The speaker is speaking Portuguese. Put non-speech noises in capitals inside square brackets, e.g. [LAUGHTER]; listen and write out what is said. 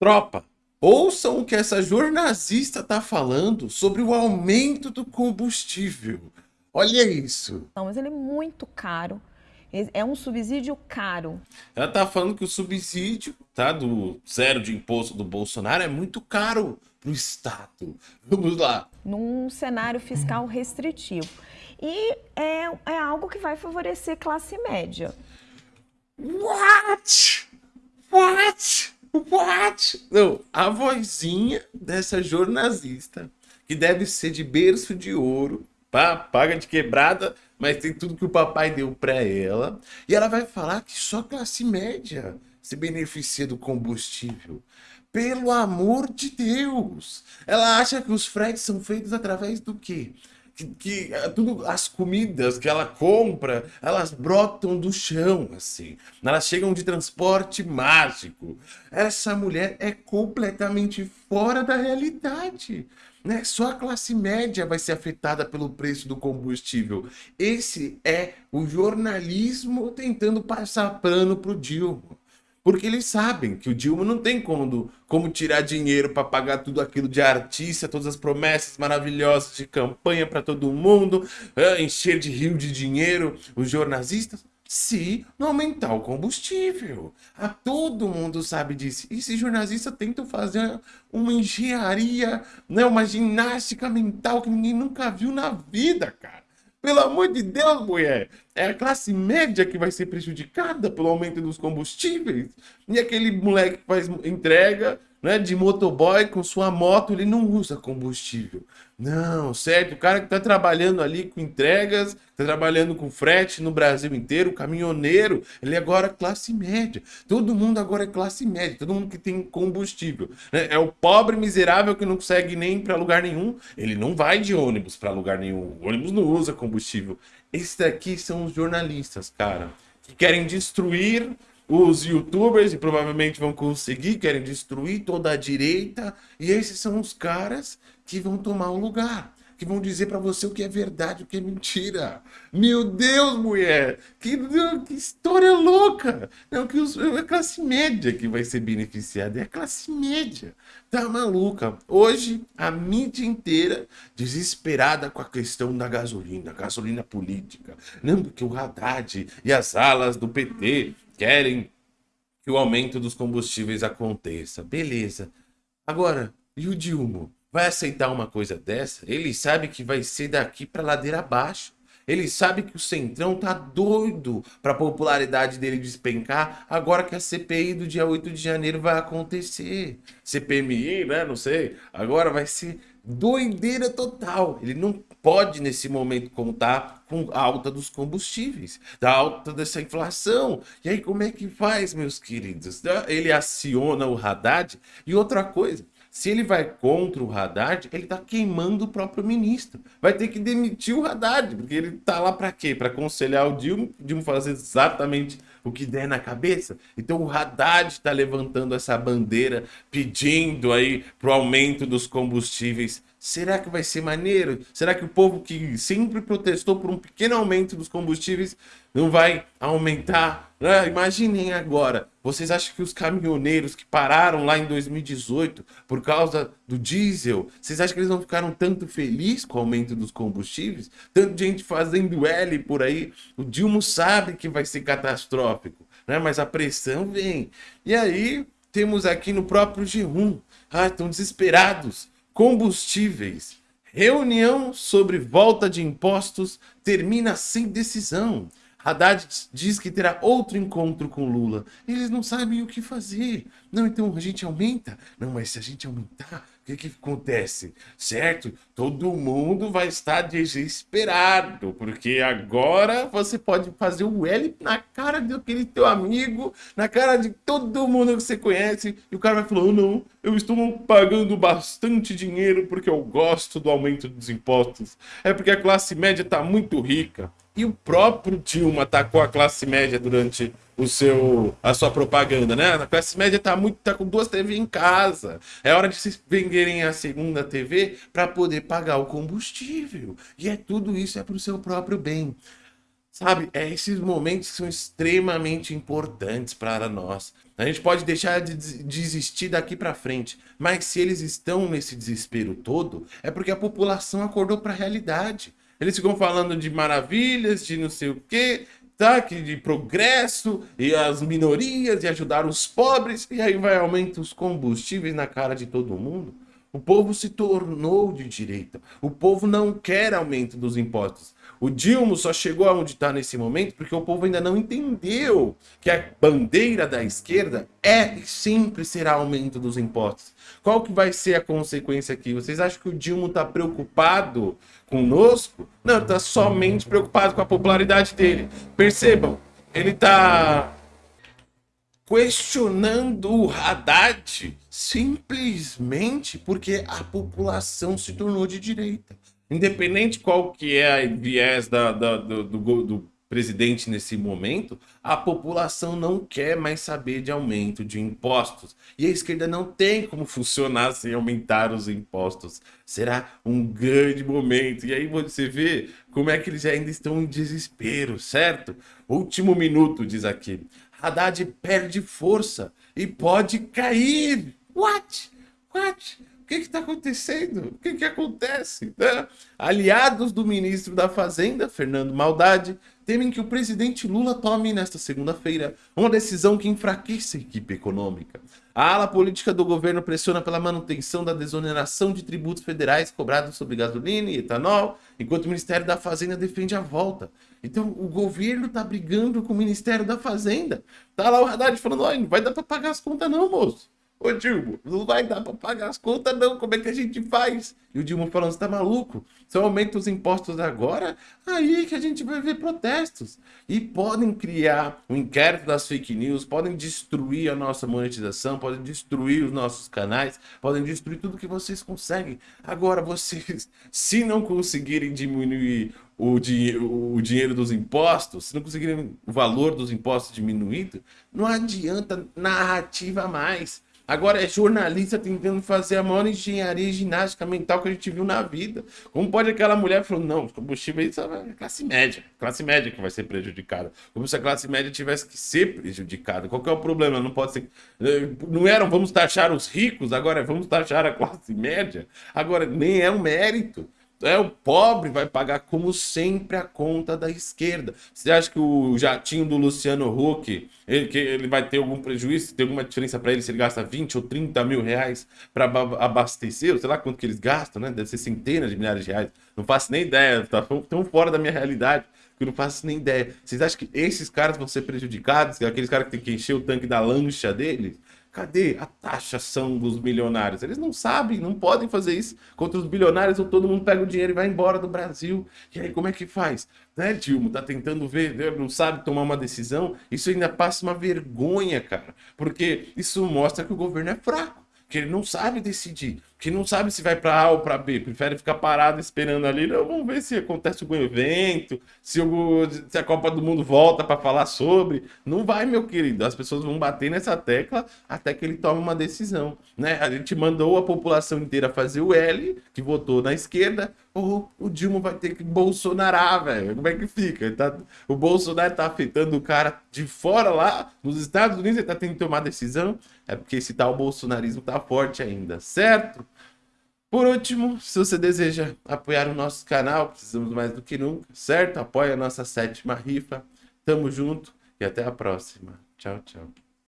Tropa, ouçam o que essa jornalista tá falando sobre o aumento do combustível. Olha isso. Não, mas ele é muito caro. É um subsídio caro. Ela tá falando que o subsídio, tá, do zero de imposto do Bolsonaro é muito caro pro Estado. Vamos lá. Num cenário fiscal restritivo. E é, é algo que vai favorecer classe média. What? What? What? Não, a vozinha dessa jornalista, que deve ser de berço de ouro, pá, paga de quebrada, mas tem tudo que o papai deu para ela. E ela vai falar que só classe média se beneficia do combustível. Pelo amor de Deus! Ela acha que os fretes são feitos através do quê? Que, que eh, tudo, as comidas que ela compra, elas brotam do chão, assim. Elas chegam de transporte mágico. Essa mulher é completamente fora da realidade. Né? Só a classe média vai ser afetada pelo preço do combustível. Esse é o jornalismo tentando passar pano pro Dilma. Porque eles sabem que o Dilma não tem como, como tirar dinheiro para pagar tudo aquilo de artista, todas as promessas maravilhosas de campanha para todo mundo, encher de rio de dinheiro os jornalistas, se não aumentar o combustível. A todo mundo sabe disso. E esses jornalistas tentam fazer uma engenharia, né, uma ginástica mental que ninguém nunca viu na vida, cara. Pelo amor de Deus, mulher. É a classe média que vai ser prejudicada pelo aumento dos combustíveis. E aquele moleque que faz entrega né, de motoboy com sua moto, ele não usa combustível. Não, certo? O cara que está trabalhando ali com entregas, está trabalhando com frete no Brasil inteiro, caminhoneiro, ele agora é classe média. Todo mundo agora é classe média, todo mundo que tem combustível. Né? É o pobre miserável que não consegue nem para lugar nenhum, ele não vai de ônibus para lugar nenhum. O ônibus não usa combustível. Esses daqui são os jornalistas, cara, que querem destruir os youtubers, e provavelmente vão conseguir, querem destruir toda a direita, e esses são os caras que vão tomar o lugar, que vão dizer para você o que é verdade, o que é mentira. Meu Deus, mulher, que, que história louca! Não, que os, é a classe média que vai ser beneficiada, é a classe média. Tá maluca? Hoje, a mídia inteira desesperada com a questão da gasolina, gasolina política. Não, porque o Haddad e as alas do PT querem que o aumento dos combustíveis aconteça. Beleza. Agora, e o Dilma? Vai aceitar uma coisa dessa? Ele sabe que vai ser daqui para ladeira abaixo. Ele sabe que o Centrão tá doido para a popularidade dele despencar agora que a CPI do dia 8 de janeiro vai acontecer. CPMI, né? Não sei. Agora vai ser doideira total. Ele não pode, nesse momento, contar com a alta dos combustíveis, da alta dessa inflação. E aí, como é que faz, meus queridos? Ele aciona o Haddad. E outra coisa, se ele vai contra o Haddad, ele está queimando o próprio ministro. Vai ter que demitir o Haddad, porque ele está lá para quê? Para aconselhar o Dilma, o Dilma fazer exatamente o que der na cabeça. Então o Haddad está levantando essa bandeira, pedindo aí pro aumento dos combustíveis. Será que vai ser maneiro? Será que o povo que sempre protestou por um pequeno aumento dos combustíveis não vai aumentar? Ah, imaginem agora, vocês acham que os caminhoneiros que pararam lá em 2018 por causa do diesel, vocês acham que eles não ficaram tanto felizes com o aumento dos combustíveis? Tanta gente fazendo L por aí, o Dilma sabe que vai ser catastrófico, né? mas a pressão vem. E aí temos aqui no próprio G1, ah, estão desesperados, combustíveis, reunião sobre volta de impostos termina sem decisão. Haddad diz que terá outro encontro com Lula. Eles não sabem o que fazer. Não, então a gente aumenta? Não, mas se a gente aumentar, o que, que acontece? Certo? Todo mundo vai estar desesperado, porque agora você pode fazer o L na cara daquele teu amigo, na cara de todo mundo que você conhece, e o cara vai falar, oh, não, eu estou pagando bastante dinheiro porque eu gosto do aumento dos impostos. É porque a classe média está muito rica. E o próprio Dilma atacou a classe média durante o seu, a sua propaganda, né? A classe média tá muito tá com duas TV em casa. É hora de vocês venderem a segunda TV para poder pagar o combustível. E é tudo isso é para o seu próprio bem. Sabe, é esses momentos são extremamente importantes para nós. A gente pode deixar de desistir daqui para frente, mas se eles estão nesse desespero todo, é porque a população acordou para a realidade. Eles ficam falando de maravilhas, de não sei o quê, tá? Que de progresso e as minorias e ajudar os pobres, e aí vai aumentar os combustíveis na cara de todo mundo. O povo se tornou de direita. O povo não quer aumento dos impostos. O Dilma só chegou aonde está nesse momento porque o povo ainda não entendeu que a bandeira da esquerda é e sempre será aumento dos impostos. Qual que vai ser a consequência aqui? Vocês acham que o Dilma está preocupado conosco? Não, está somente preocupado com a popularidade dele. Percebam, ele está questionando o Haddad simplesmente porque a população se tornou de direita. Independente qual que é a viés da, da do, do, do presidente nesse momento, a população não quer mais saber de aumento de impostos. E a esquerda não tem como funcionar sem aumentar os impostos. Será um grande momento. E aí você vê como é que eles ainda estão em desespero, certo? Último minuto, diz aqui. Haddad perde força e pode cair. What? What? O que está acontecendo? O que, que acontece? Né? Aliados do ministro da Fazenda, Fernando Maldade, temem que o presidente Lula tome nesta segunda-feira uma decisão que enfraqueça a equipe econômica. A ala política do governo pressiona pela manutenção da desoneração de tributos federais cobrados sobre gasolina e etanol, enquanto o Ministério da Fazenda defende a volta. Então o governo tá brigando com o Ministério da Fazenda. Tá lá o Haddad falando, não vai dar para pagar as contas não, moço. Ô Dilma, não vai dar para pagar as contas não, como é que a gente faz? E o Dilma falando, você tá maluco? Se eu aumento os impostos agora, aí que a gente vai ver protestos. E podem criar um inquérito das fake news, podem destruir a nossa monetização, podem destruir os nossos canais, podem destruir tudo que vocês conseguem. Agora, vocês, [LAUGHS] se não conseguirem diminuir o, di o dinheiro dos impostos, se não conseguirem o valor dos impostos diminuído, não adianta narrativa mais. Agora é jornalista tentando fazer a maior engenharia ginástica mental que a gente viu na vida. Como pode aquela mulher falar, não, combustível é classe média, classe média que vai ser prejudicada. Como se a classe média tivesse que ser prejudicada. Qual é o problema? Não pode ser. Eh, não eram vamos taxar os ricos, agora é vamos taxar a classe média. Agora, nem é um mérito. É, o pobre vai pagar, como sempre, a conta da esquerda. Você acha que o jatinho do Luciano Huck, ele, que ele vai ter algum prejuízo? Tem alguma diferença para ele se ele gasta 20 ou 30 mil reais para abastecer? Sei lá quanto que eles gastam, né? Deve ser centenas de milhares de reais. Não faço nem ideia, tá tão fora da minha realidade que eu não faço nem ideia. Vocês acham que esses caras vão ser prejudicados? Aqueles caras que tem que encher o tanque da lancha deles? Cadê a taxação dos milionários? Eles não sabem, não podem fazer isso contra os bilionários ou todo mundo pega o dinheiro e vai embora do Brasil. E aí como é que faz? Né, Dilma? Tá tentando ver, né, não sabe tomar uma decisão. Isso ainda passa uma vergonha, cara. Porque isso mostra que o governo é fraco, que ele não sabe decidir que não sabe se vai para A ou para B, prefere ficar parado esperando ali. Não, vamos ver se acontece algum evento, se, o, se a Copa do Mundo volta para falar sobre. Não vai, meu querido. As pessoas vão bater nessa tecla até que ele tome uma decisão. Né? A gente mandou a população inteira fazer o L, que votou na esquerda, ou o Dilma vai ter que bolsonarar, velho. Como é que fica? Tá, o Bolsonaro tá afetando o cara de fora lá, nos Estados Unidos, ele tá tendo que tomar decisão. É porque esse tal bolsonarismo tá forte ainda, certo? Por último, se você deseja apoiar o nosso canal, precisamos mais do que nunca, certo? Apoie a nossa sétima rifa. Tamo junto e até a próxima. Tchau, tchau.